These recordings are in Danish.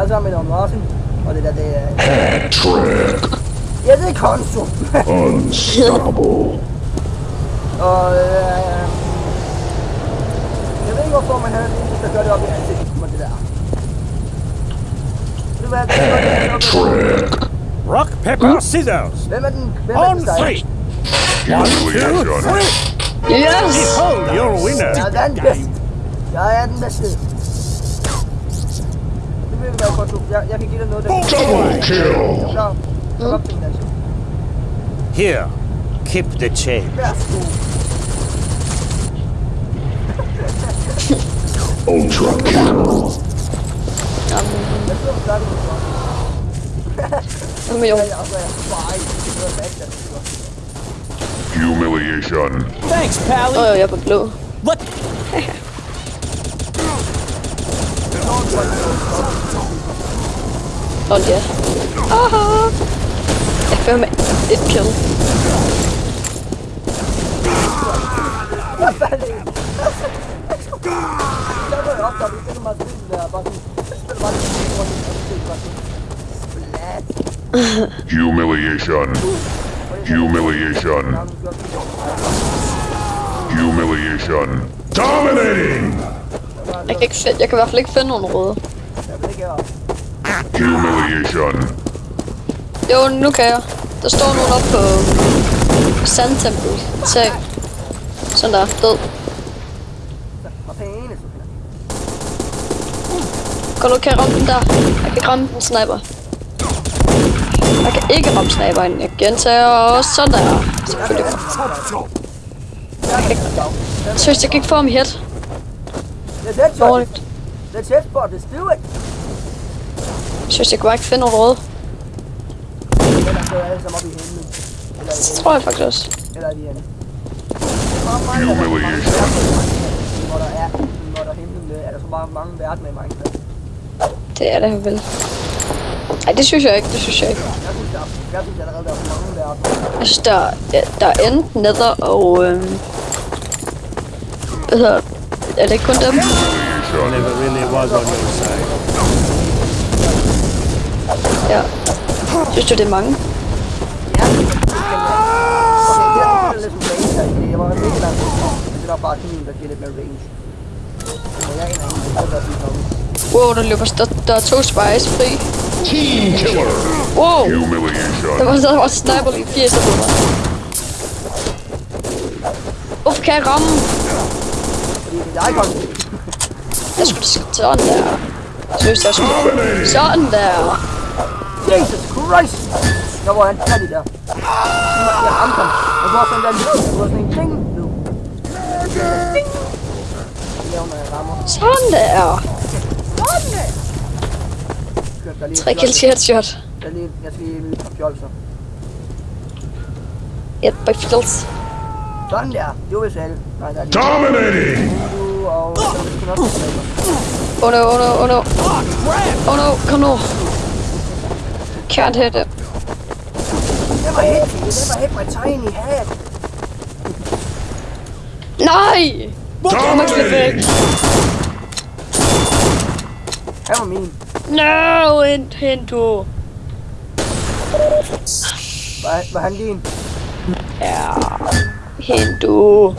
Altså med Don Martin. Og det der, det er... Hat-trick. Ja, det er Konsum. Unstoppable. og øh, jeg ved ikke, hvorfor man havde en eneste, der gør det op i ansigtet på det der. Ved du hvad, det er godt, det er godt. Hat-trick. Rock, paper, scissors. Hvem er den? Hvem er On den sejr? three. One, two, Humiliation. three. Yes! Behold your winner. Jeg er den bedste. Jeg er den bedste. Det vil være godt, du. Jeg, jeg kan give dig noget, der... Double kill. Klar. Kom op til den, altså. Here, keep the chain. Værsgo. Ultra kill. Jeg sidder og snakker med dig. Jamen jo. Oh dear. Ah! FM is killed. Humiliation. Humiliation. Humiliation. Dominating! Jeg kan, ikke finde, jeg kan i hvert fald ikke finde nogen røde. Jeg vil ikke have Humiliation. Jo, nu kan jeg. Der står nogen oppe på sandtempel. Se. Sådan der, død. Kom nu, kan jeg ramme den der? Jeg kan ramme den sniper. Jeg kan ikke ramme sniperen. Jeg gentager og sådan der. Selvfølgelig. Jeg kan ikke... Seriøst, jeg kan ikke få ham i hit. It. Dårligt. Let's headshot it. Let's do it. Jeg kan bare ikke finde nogen røde. Er Det tror jeg faktisk også. Eller i hende. Hvor der er, hvor der himlen øh, er der så mange, mange verdener i Minecraft. Det er det vel. Nej, det synes jeg ikke. Det synes jeg ikke. Jeg synes, der er, jeg synes allerede, der er mange verdener. Jeg synes, der, ja, der er enten nether og... Øhm, hvad hedder Er det ikke kun dem? Never really was on your side. Ja. Synes du, det er mange? Ja, er. Jeg var mega langt. Det er bare sådan en, der giver lidt mere range. Der Wow, der løber der, der er to spies fri. Team killer. Wow! Der Humiliation. var, der var sniper lige 80 på mig. Hvorfor kan jeg ramme? Det er. Jeg skulle sådan der. Jeg skulle... Sådan der. Jesus Christ! Der var han færdig der. Jeg ramte ham. Og så var sådan der lyd. Det var sådan en ding lyd. Ding! Det laver, når jeg rammer. Sådan der. Sådan der! Tre kills headshot. Jeg, jeg skal lige lyde fra fjolser. Et by kills. Sådan der. Det var vist alle. Nej, der er lige. Dominating. Du og... Så skal nok få sniper. Oh no, oh no, oh no. Oh no, kom nu. Can't hit it. Never hit me. Never hit my tiny head. Nej! Jeg må slippe væk. Han var min. No, hent, hent du. Var, var han din? Ja. Hent du.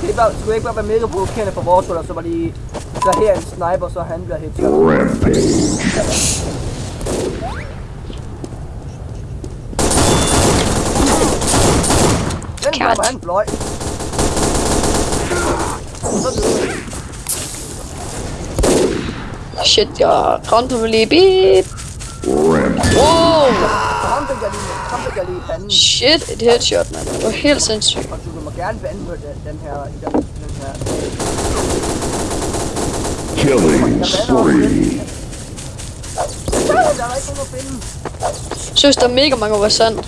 Det bare, skulle ikke bare være mega provokerende for vores hold, så var lige... Så her er en sniper, så han bliver headshot. Rampage. Den Kat. var han fløj. Shit, jeg ramte ham lige. Beep. Rampage. Wow. Jeg lige, i panden. Shit, et headshot, mand. Det var helt sindssygt. Og du må gerne vande på den, den her, den, den her. Killing spree. Der er der ikke nogen at finde. Synes, der er mega mange over sand.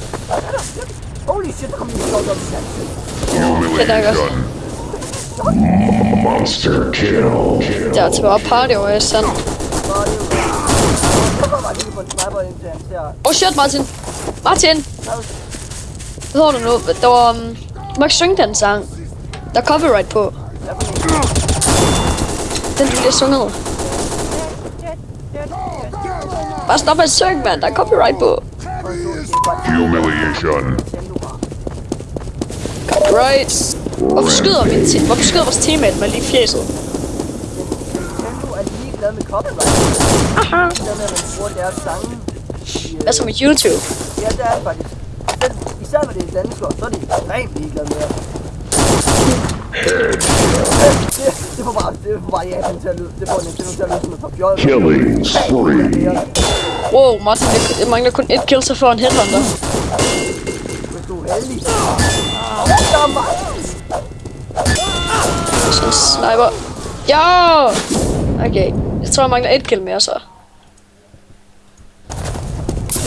Holy shit, der kom lige sjovt op i sandt. Humiliation. Monster kill. Der er til bare party over i sand. Er det ser... Oh shit, Martin. Martin. Hvad hedder du nu? Der var... Um, du må ikke synge den sang. Der er copyright på. Den, du lige har sunget. Bare stop med at synge, mand. Der er copyright på. Humiliation. Copyright. Hvorfor skyder, min te- Hvorfor skyder vores teammate mig lige i fjeset? Hvad så med YouTube? Ja, det er det faktisk. Den, især når det er danskere, så er de ekstremt ligeglade med det. Det, det får bare, det får bare Japan til at lyde, det får Nintendo til at lyde som et par fjollet. Killing spree. Wow, Martin, jeg mangler kun et kill, så får en headhunter. Hvis du er heldig. Der er mig. Sådan en sniper. Ja! Okay. Jeg tror, jeg mangler et kill mere, så.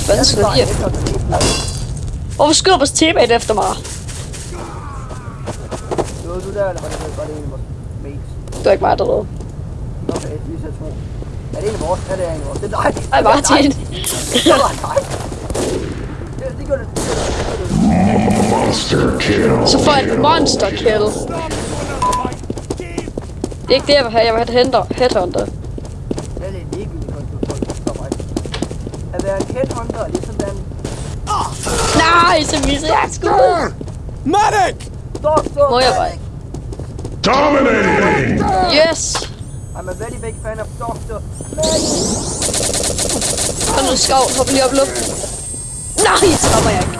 Hvad fanden skal der lige? Hvorfor skyder vores teammate efter mig? Det var du der, eller var det, det en af vores mates? Det var ikke mig, der. Okay, to. Er det en af vores? Ja, det er en af vores. Det er dig. Ej, Martin. Det var dig. Det, gjorde det. Monster kill. Så får jeg et monster kill. Det er ikke det, jeg vil have. Jeg vil have et headhunter. Være en headhunter er ligesom være en Nej, så misser jeg skud. Medic! doktor. Må jeg bare? Dominating. Yes. I'm a very big fan of Doctor. Kom nu, skov. Hop lige op i luften. Nej, så rammer jeg ikke.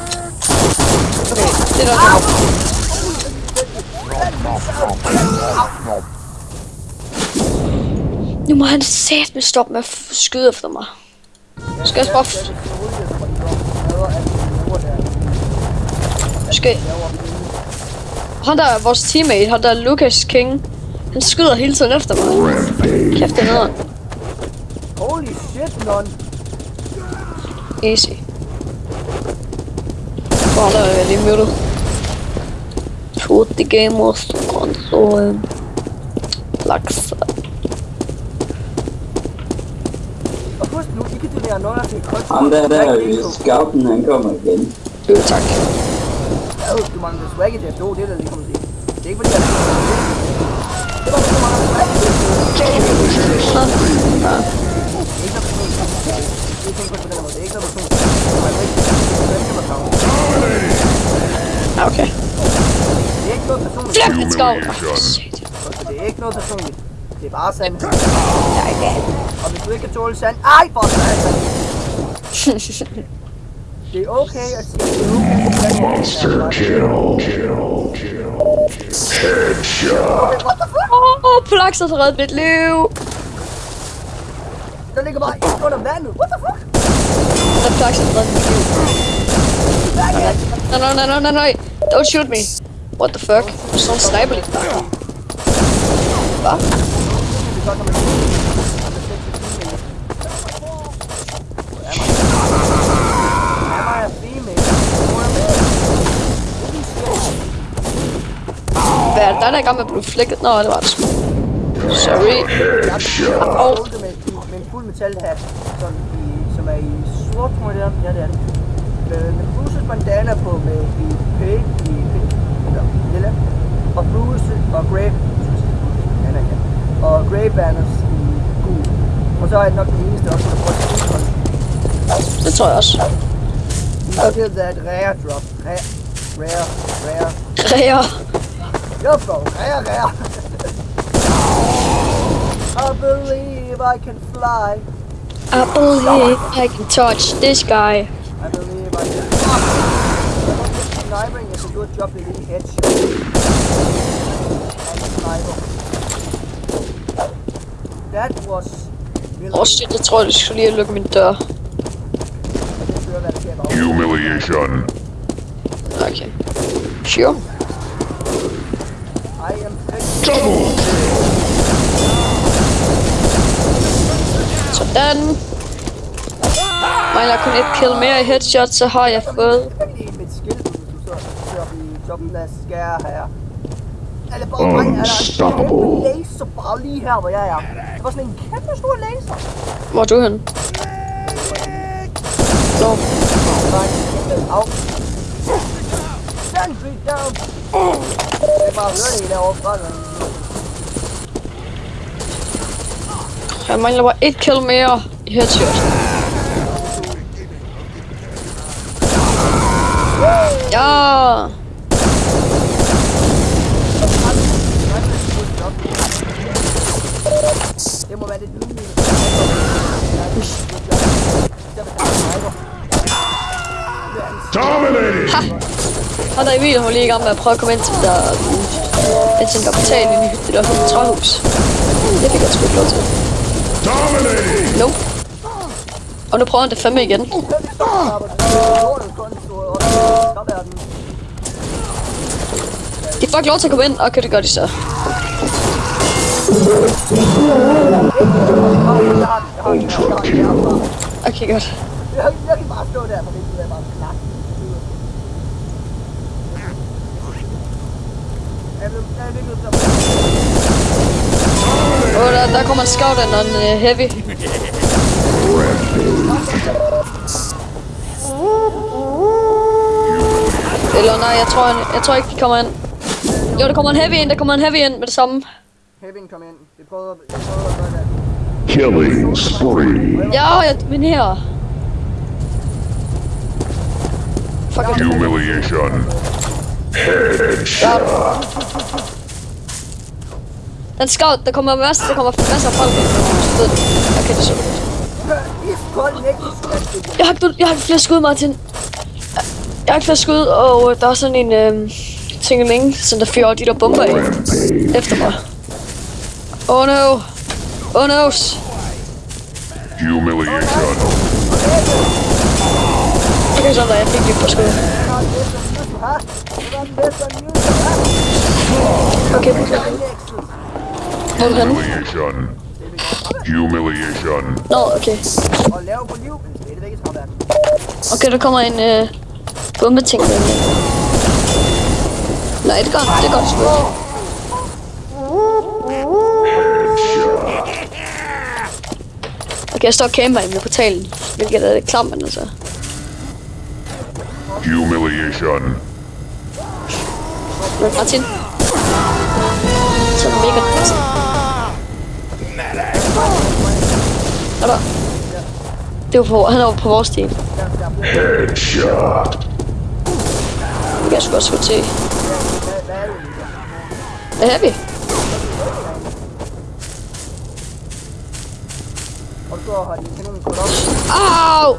Okay, det er nok. Nu må han satme stoppe med at skyde efter mig. Skal jeg. F- skal... Han der er vores teammate, han der er Lucas King. Han skyder hele tiden efter mig. Kæft, det er nederen. Holy shit, non. Easy. Bare der er lige muted. Tutti gamers konsol. Laks. Og husk nu, I kan donere noget til konto. Ham der der i scouten, han kommer igen. Jo, tak. Ja, du mangler swag i det. Jo, det er der lige kommer til. Det er ikke fordi, jeg... Det var fordi, du mangler swag. Det er ikke noget personligt. Det er ikke kun på den måde. Det er ikke noget personligt. Det er ikke noget personligt. Ja, Okay. Det er ikke noget personligt. Flip, let's go. Oh, Humiliation. shit. Så det er ikke noget personligt. Det er bare sandt. Nej, det Og hvis du ikke kan tåle sand... Ej, for satan! Det er okay at sige, det er okay at sige, Monster kill. Kill. Kill. Headshot. What the fuck? Åh, oh, Polax har reddet mit liv. Der ligger bare en under vandet. What the fuck? Der Polax har reddet mit liv. Nej, nej, nej, nej, nej, nej. Don't shoot me. What the fuck? Sådan en sniper lige der. Hvad? Det er godt, når man... Am I a female? Or a male? Hvad er det, der der i gang med at blive flækket? Nå, det var det sgu. Sorry. Og det med, en fuld metalhat, som, i, som er i sort, tror jeg det. Ja, det er det. Med, med Bruce's bandana på med i pink, i pink, eller lilla. Og Bruce og Grey, bandana, ja. Og Grey banners i gul. Og så er det nok den eneste også, der et Det tror jeg også. Og det er et rare drop. Rare, rare, rare. Ræer. Jeg får rare, rare. I believe I can fly. I believe I can touch this guy. I believe I can is a good job headshot. That was Åh oh, shit, jeg tror, jeg skulle lige lukke min dør. det fører, hvad der sker bag. Humiliation. Okay. Sure. Double. Sådan. Mangler kun et kill mere i headshot, så har jeg fået... Er Unstoppable. laser bare lige her, hvor jeg er. Det var sådan en kæmpe stor laser. Hvor er du hen? Nå. Bare en down. Jeg kan bare høre det derovre fra den. Jeg mangler bare et kill mere i headshot. Ja! Det må være lidt ydmygende. Dominating! Han er Emil, hun lige i gang med at prøve at komme ind til der... Ind til en kapital i det der træhus. Det fik jeg sgu ikke lov til. Nope. Og nu prøver han det fandme igen. De får ikke lov til at komme ind. Okay, det gør de så. Okay, godt. Jeg, kan bare stå der, for det er bare knak. Jeg jeg at- Og der, der kommer en scout ind og en uh, heavy. Eller nej, jeg tror, han- jeg tror ikke, de kommer ind. Jo, der kommer en heavy ind, der kommer en heavy ind med det samme. Heaven kom ind. Vi prøvede, vi prøvede at gøre det. Killing spree. Ja, jeg dominerer. Fuck, jeg Humiliation. Den scout, der kommer masser, der kommer masser af folk ind. Okay, det er så godt. Jeg har, ikke- jeg har ikke flere skud, Martin. Jeg har ikke flere skud, og øh, der er sådan en øh, tingeling, som der fyrer de der bomber af efter mig. Oh no. Oh no. Humiliation. Okay, sådan der, jeg fik lige på skud. Okay, er henne? Humiliation. Humiliation. Nå, okay. Og lave på liv, det er det. Okay, der kommer en øh, bombeting. Nej, det gør det gør det sgu. Okay, jeg står og camper inde portalen, hvilket er lidt klamt, men altså. Humiliation. Men Martin. Så er mega nice. Er der? Det var på, han er på vores team. Headshot. Det kan jeg sgu også få til. Hvad er vi? Og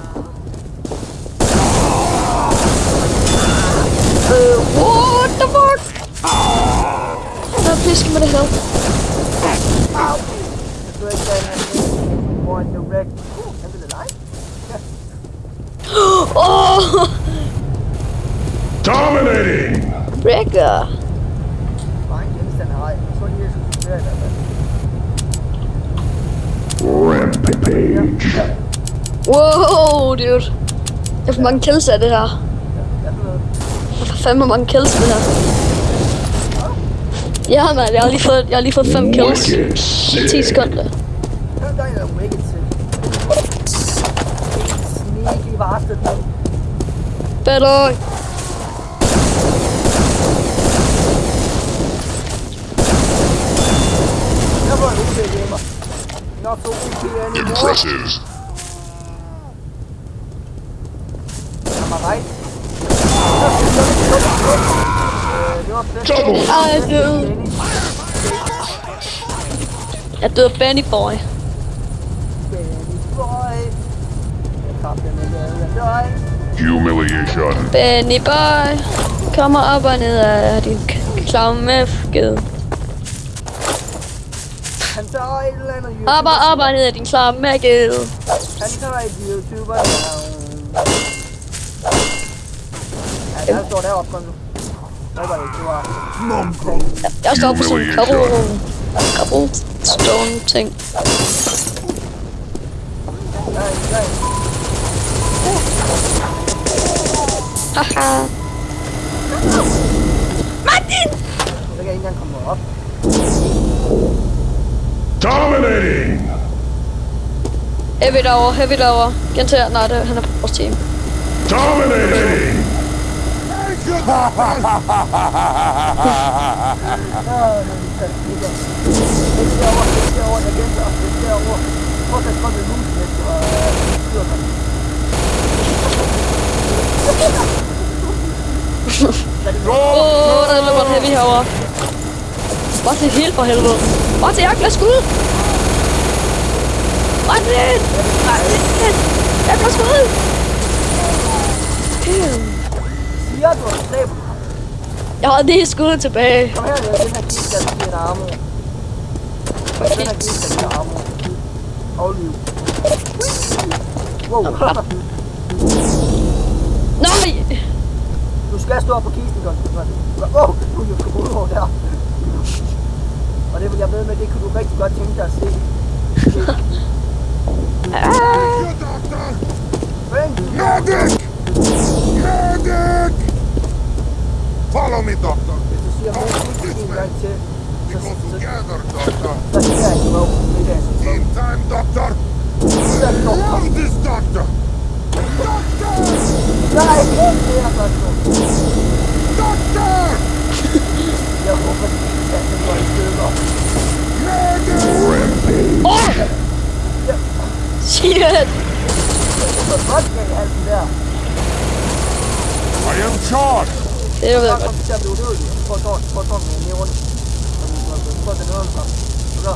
Åh! Dominating. Rækker. Bare en genstand har jeg. Jeg tror lige, jeg skal studere i hvert fald. Rampage. Wow, dude. Jeg får mange kills af det her. Jeg får noget. Jeg får fandme mange kills det her. Ja, mand, jeg har lige fået, jeg har lige fået 5 kills Wicked i 10 sick. sekunder. Hør dig, der er wicked til. Sneaky bastard. mand. Better. Jeg var en OP gamer. Not so OP anymore. Impressive. Am I right? Øh, det var fedt. Double. Ej. Jeg døde Benny Boy. Benny boy. Jeg jeg Humiliation. Benny Boy. Kommer op og ned af din k- klamme skid. Han tager et eller andet Op og op og ned af din klamme skid. Han tager et YouTuber navn. Ja, der står deroppe nu. Var... Jeg står på sådan en cobble, cobblestone ting. Haha. Kan jeg ikke engang komme op. Dominating. Heavy derovre, heavy derovre. Gentag, nej, det, han er på vores team. Dominating good Åh, der løber en heavy herovre. Bare til helt for helvede. Bare til jagt, lad skud! Martin! Martin! Jeg bliver skudt! Ew. Siger du, at slæb. Jeg har lige skuddet tilbage. Kom her, Niels. Den her kiste, der giver dig armor. Den her kiste, der giver armor. Og liv. Wow. Nej! Du skal stå op på kisten, godt. Åh, oh, du er jo over der. Og det vil jeg ved med, det kunne du rigtig godt tænke dig at se. Medic! Medic! Follow me, doctor. We go together, doctor. In time, doctor. Love this doctor. Doctor! Doctor! Rampage! Shit! I am charged! Det er Så jeg godt. kom til at blive udødelig. Prøv at tårne, prøv at tårne ned rundt. Prøv at den øvrigt så. Så.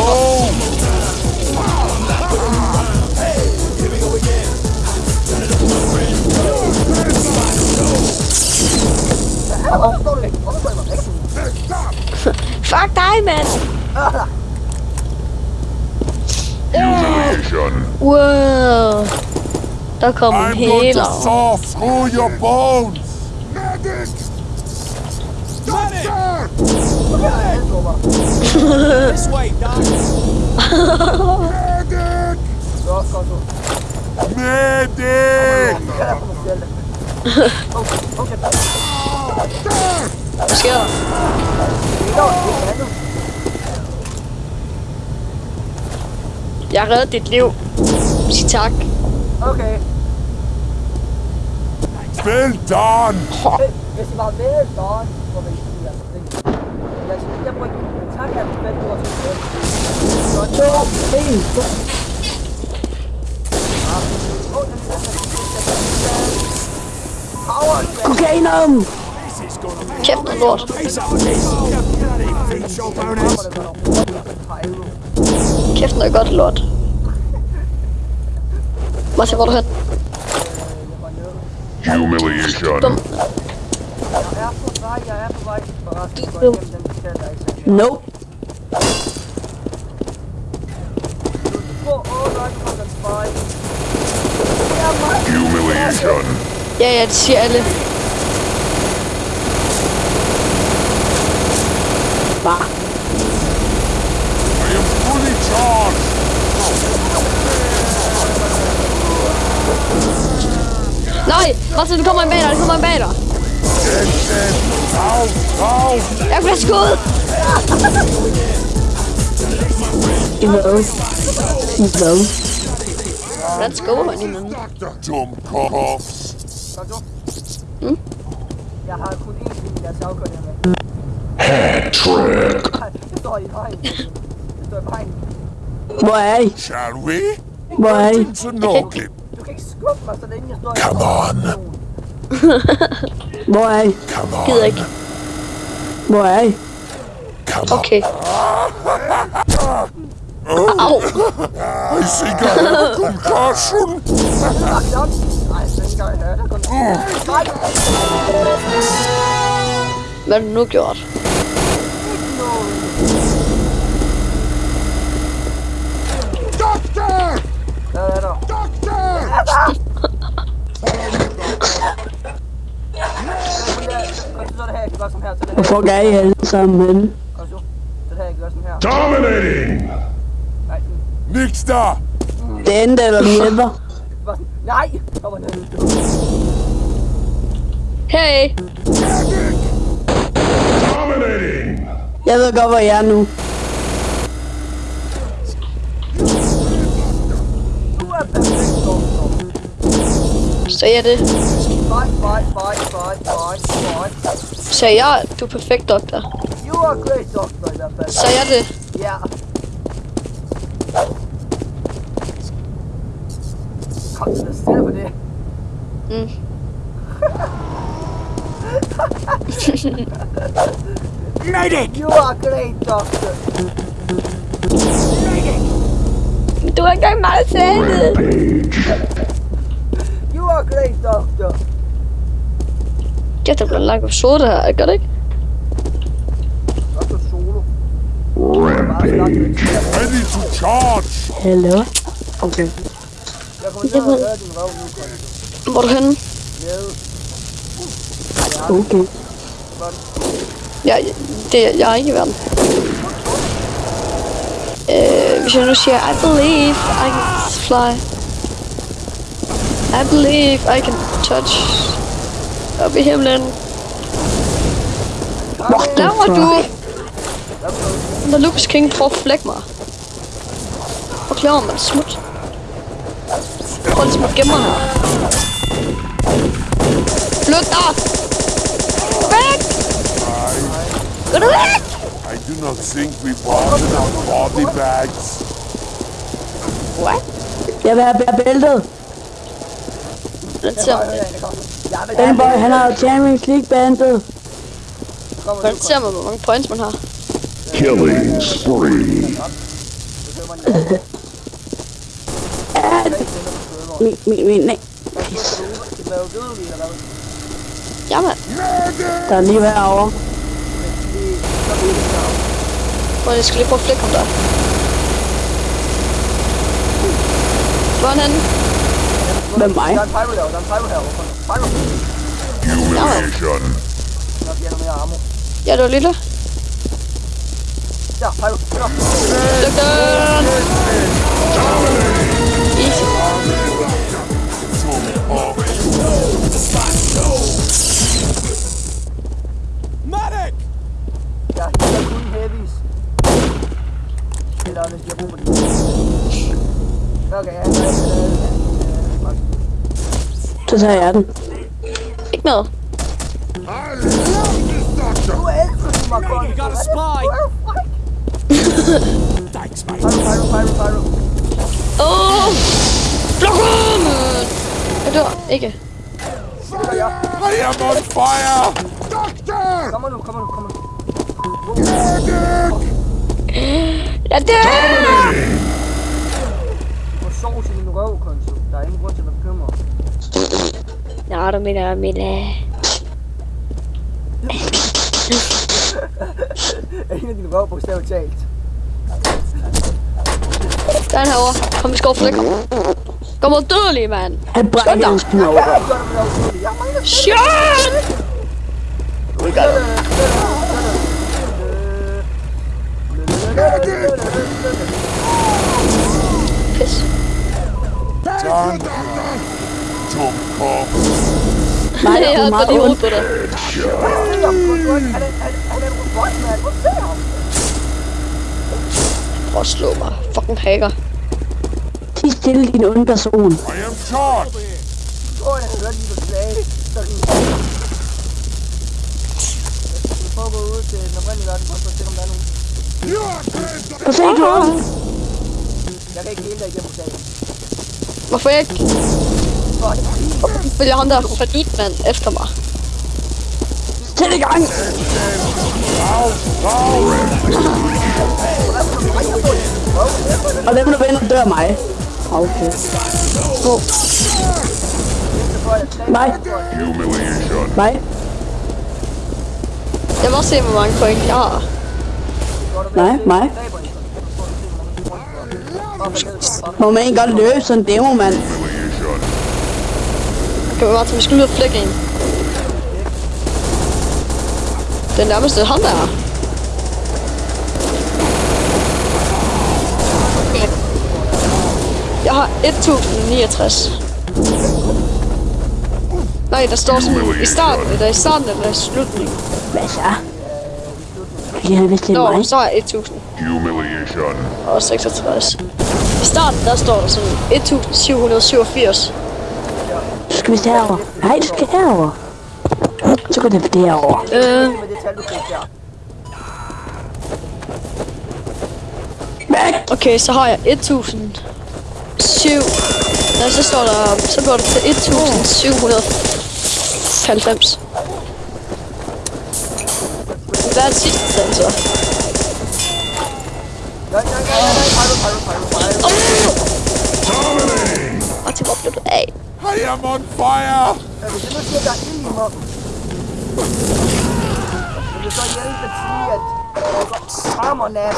Oh! Ja, hvorfor står du ikke? Hvorfor står du ikke? Stop! Fuck dig, mand! Humiliation. Wow. Der kom en I'm going to healer. saw through your bones. Medic! Doctor! This way, Doc. Medic! Det er også godt så. Medic! Okay, okay. Hvad sker der? Er. Jeg har reddet dit liv. Sig tak. Okay. Well done! Hvis I var med, så må Dum. Jeg er på vej, jeg er på vej. Forresten, går jeg hjem, den skal jeg ikke. Nope. Åh, åh, nej, kom den spy. Det er Humiliation. Ja, ja, det siger alle. Bare. I am fully charged. Nej, Martin, der kommer en bag dig, der kommer en bag dig. Jeg bliver skudt. I hvad? I hvad? let's go, honeymoon. Dumb coughs. Hat hmm? trick. Boy. Shall we? Boy. Come on. Boy. Come on. Boy. Come on. Okay. Au. I think I have a concussion. Ikke engang høre det. Kun... Nej, Hvad har du nu gjort? Doctor! hvad er der? Det Hvor fuck er I alle sammen henne? Dominating! Nix der! Det eller den hjælper? Nej! Jeg var nede. Hey. Dominating! Jeg ved godt, hvor jeg er nu. Er. Sagde jeg det? Fight, fight, fight, fight, fight, fight. Sagde jeg, du er perfekt, doktor? You are great, fald. Sagde jeg det? Ja. Kom så stille på det. Mm. Medic! You are great, doctor. Du har ikke engang meget færdigt. You are great, doctor. Ja, det bliver en lang episode det her, gør det ikke? Doctor Solo. Rampage. Ready to charge! Hallo? Okay. Jeg kommer til at høre din røv nu, Konto. Hvor er du henne? Nede. Okay. Ja, det, jeg er ikke i verden. Øh, hvis jeg nu siger, I believe I can fly. I believe I can touch. Op i himlen. Hvad laver du? Når Lucas King prøver at flække mig. Forklar mig smut. Prøv ligesom at gemme mig her. Flyt dig! Væk! Gå du væk! I do not think we brought enough body bags. What? Jeg vil have bæltet. Den ser, Jeg vil Den boy, han har Champions League bandet. Kommer hvordan ser man, hvor mange points man har? Killing spree. Min, min, min, nej. Ja, mand. Der er lige herovre. Hvor jeg skal lige prøve at flække ham der. Hvor er han henne? Med mig. Der er en pyro herovre, der er en pyro herovre. Pyro. Humiliation. Nå, de har mere ammo. Ja, det var lille. Der, pyro. Luk den! Medic! Jeg hitter kun heavies. Eller hvis de har brug for det. Okay, ja, ja, ja, ja. Så tager jeg den. Ikke noget. I love this doctor. Du elsker mig godt. You got a spy! Thanks, mate. Pyro, pyro, pyro, pyro. Åh! Blok ham! Jeg dør. Ikke. Det. I am on fire! Doctor! Kommer nu, kommer nu, kommer nu. Jeg dør! Du får sovs i din røv. Der er ingen grund til at være bekymret. Nå, du mener, Mille. En af dine røv bogstaveligt talt. Der er han herovre. Kom, vi skal over flække ham. Kom og dødelig, mand. Han brækker hans. Jeg mangler Shit! We got him. Pis. Tom Pop. Nej, jeg er har meget lige hovedet på dig. Prøv at slå mig. Fucking hacker. Ti stille, din onde person. I am charged. Åh, jeg hørte lige, du sagde. Så ring. Vi prøver at gå ud til den oprindelige verden, for at se, om der er nogen. Prøv at se, du har. Jeg kan ikke hele dig igennem sagen. Hvorfor ikke? Fordi ham der mand efter mig. Sæt i gang. Og dem, der vender, dør mig. Okay. Gå. Nej, nej, Jeg også se, hvor mange point jeg har. nej, nej. Må man ikke godt løbe sådan en demo, mand? Kan vi bare tage, vi skal ud og flække en. Den nærmeste ham der. Jeg har 1069. Nej, der står sådan i starten, eller i starten eller i slutningen. Hvad så? Fordi han vidste, det er Nå, mig. så jeg 1000 Humiliation. og 66. I starten, der står der sådan 1787. Så skal vi herover. Nej, du skal herover. Så går det derover. Øh, okay, så har jeg 1007. Nej, så står der, så går det til 1790. Hvad er det sidste stand så? Pyro. Martin, hvor blev du af? I am on fire! Siger, at der er ild i mig, vil det så hjælpe at sige, at jeg går nat.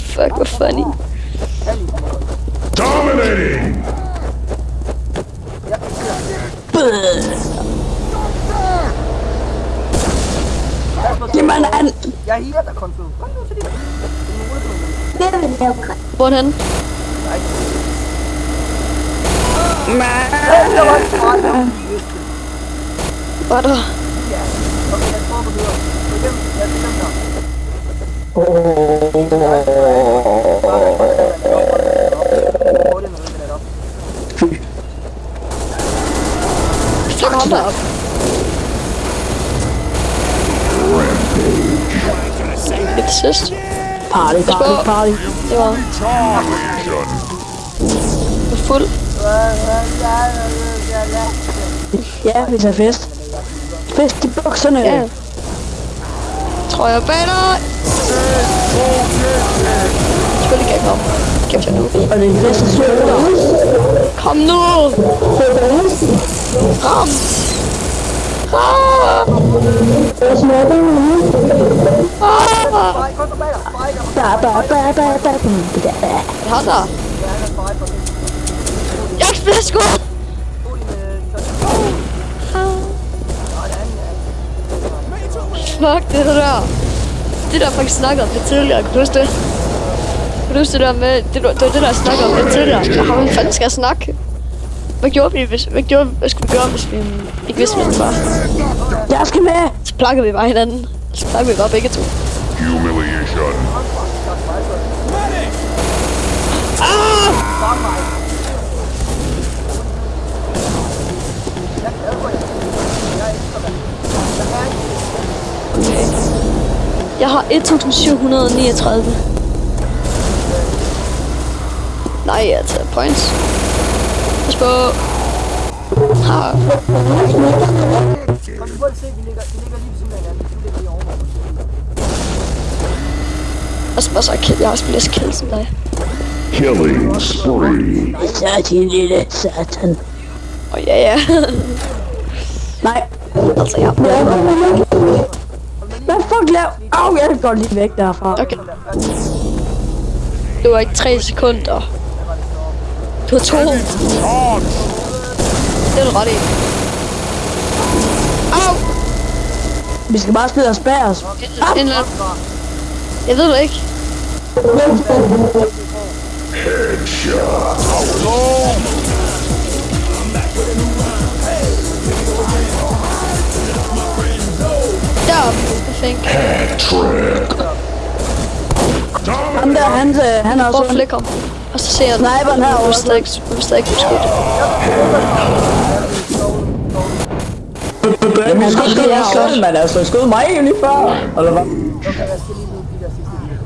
Fuck, hvor funny. Dominating! Ja, jeg siger. Pas på, Jamen, han... Jeg healer dig, Konfu. Kom nu til dit. Det er muligt for mig. Hvorhen? Nej. Ja, der var en fejl. Var der? Ja. Okay, lad os prøve Fuck ham derop. Det er. Party, party, party. Det var fuld. Ja, vi tager fest. Fest i bukserne. Ja. Tror jeg bag dig. Selvfølgelig kan jeg komme. Kæft jeg nu. Og det er fest i. Kom nu! Ram! Ah! Kom tilbage. Der? Jeg bliver sgu! Fuck det der. Det der faktisk snakkede om det tidligere, kan du huske det? Kan du huske det der med, det, var- det var det der snakkede om det tidligere. Har hvad fanden skal jeg snakke? Hvad gjorde vi, hvis, hvad, gjorde, hvad skulle vi gøre, hvis vi ikke vidste, hvem det var? Jeg skal med. Så plakkede vi bare hinanden. Så plakkede vi bare begge to. Humiliation! Jeg Jeg har 1739. Nej, jeg tager points. Pas på. Ha. Kom, vi prøver at se, vi ligger, vi ligger lige ved siden af hinanden. Du ligger lige over. Og så bare så kill. Jeg har også læst kill som dig. Killing spree! Så din lille satan. Og ja, ja. Nej. altså, jeg Hvad fuck lav? Au, jeg går lige væk derfra. Okay. Det var ikke tre sekunder. Du har to. Charge! Det er du ret i. Au! Vi skal bare spille os bag os. En eller anden. Jeg ved det ikke. Der, perfekt. Ham der, han, øh, han er Prøv også... flikke ham. Og så ser jeg, Sniperen herovre. Du er stadig, du er stadig beskudt. Jamen, han skød jeg selv, man. Altså, skød mig jo lige før. Eller hvad? Okay, jeg skal lige nu de der sidste lige.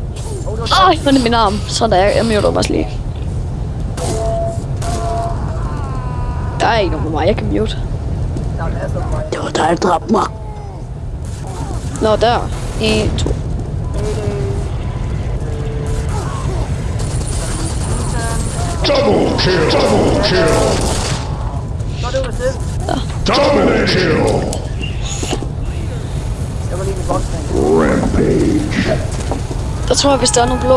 Åh, oh, jeg min arm. Sådan der, jeg, jeg muter mig også lige. Der er ikke nogen på mig, jeg kan mute. Der er. Det var dig, der dræbte mig. Nå, der. En, to. Double kill! Double kill! Dominate kill! Rampage! Der tror jeg, hvis der er nogle blå.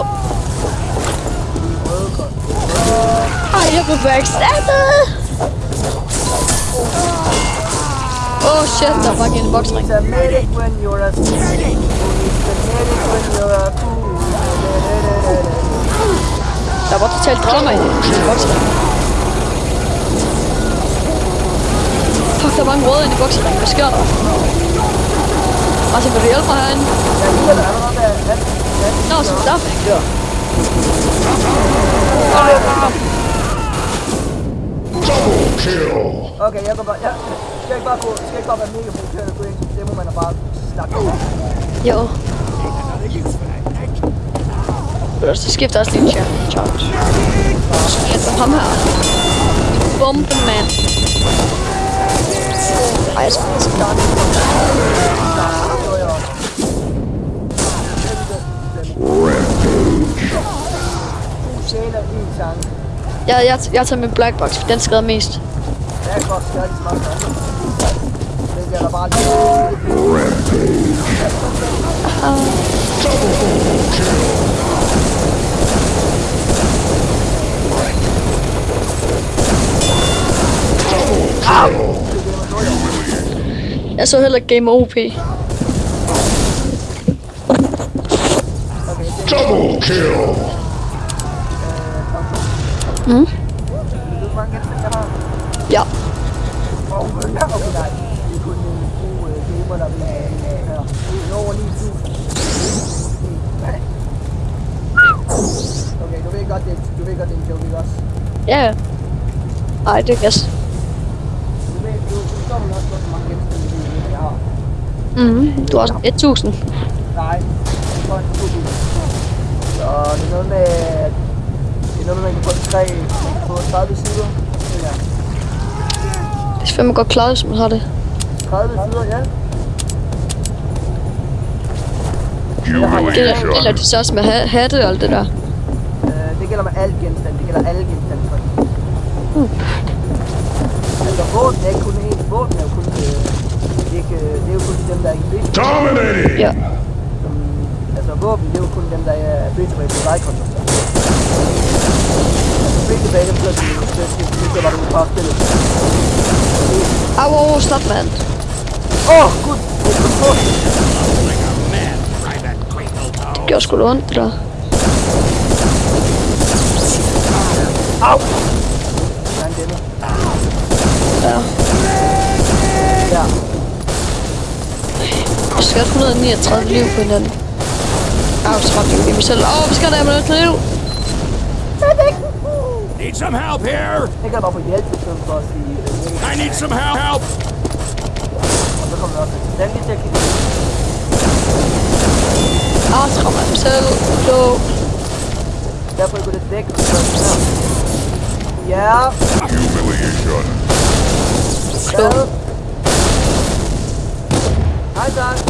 Ej, jeg blev backstabet! Oh, shit, der var ikke en boksring. It's a medic when you're a fool. It's a medic when you're a fool. Der var totalt drama i den boksering. Fuck, der var en rød ind i bokseringen. Hvad sker der? Martin, vil du hjælpe mig herinde? Jeg giver dig allerede der. Nå, så der. Double kill! Okay, jeg går bare... Jeg skal ikke bare, gå, skal ikke bare være mega provokeret og gå ind til det, må man bare snakke om. Jo. Ellers så skifter også lige charge. Så bliver det ham her. Bombemand. Ej, jeg skal ikke starte. Jeg, jeg, jeg tager min black box, for den skader mest. Ja, godt, det er ikke smart meget sang. Det er der bare lige. Jeg så heller Game OP. Double kill. Ved du, hvor mange genstande jeg har? Ja. Og okay, nej. Gamer, der vil have en her. Det er over 9000. Okay, du ved godt, det, du ved godt, det er en joke, ikke også? Ja, ja. Ej, det er gas. Du ved, du, du står vel også hvor mange genstande jeg har. Mhm. Du har også 1000. Nej, kun 2000. Så det er noget med, det er noget med, man kan få tre på 30 sider. Ja, Det er fandme godt klaret, hvis man har det. 30 sider, ja. Det gælder det så også med ha- hatte og alt det der. Øh, det gælder med alt genstand. Det gælder alle genstande. For hmm. Altså våben er ikke kun én. Våben er jo kun... Øh, ikke, øh, det er jo kun dem, der er ikke bedst. Dominating. Ja. Som, altså våben, det er jo kun dem, der er bedst på et vejkonto. Altså begge bag dem, så er de jo så skal det skal bare du bare spillet. Au, au, au, stop, mand. Åh, oh, gud! Det er kontrol. Det gjorde sgu da ondt, det der. Au! Der er en denne. Ja. Ja. Jeg skal have 139 liv på hinanden. Au, så ramte jeg jo mig selv. Åh, vi skal have noget kniv. Need some help here! Jeg kan bare få hjælp i stedet for at sige... Øh, I need some help! Help! og så kommer der også en stand asshole. I'm so, so... Definitely gonna take myself. Yeah. Humiliation. So... Cool. Hi, died.